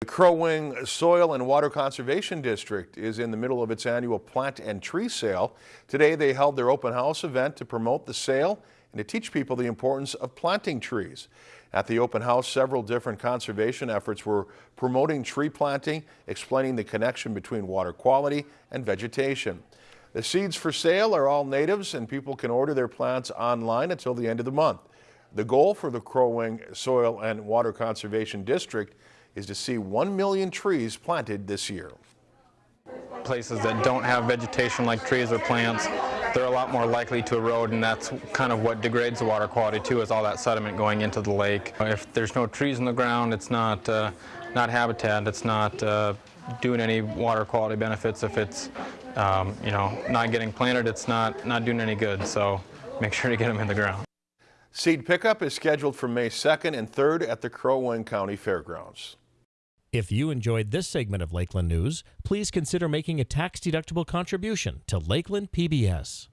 The Crow Wing Soil and Water Conservation District is in the middle of its annual plant and tree sale. Today they held their open house event to promote the sale and to teach people the importance of planting trees. At the open house, several different conservation efforts were promoting tree planting, explaining the connection between water quality and vegetation. The seeds for sale are all natives and people can order their plants online until the end of the month. The goal for the Crow Wing Soil and Water Conservation District is to see 1 million trees planted this year. Places that don't have vegetation like trees or plants, they're a lot more likely to erode and that's kind of what degrades the water quality too is all that sediment going into the lake. If there's no trees in the ground, it's not, uh, not habitat, it's not uh, doing any water quality benefits. If it's um, you know, not getting planted, it's not, not doing any good. So make sure to get them in the ground. Seed pickup is scheduled for May 2nd and 3rd at the Crow Wing County Fairgrounds. If you enjoyed this segment of Lakeland News, please consider making a tax-deductible contribution to Lakeland PBS.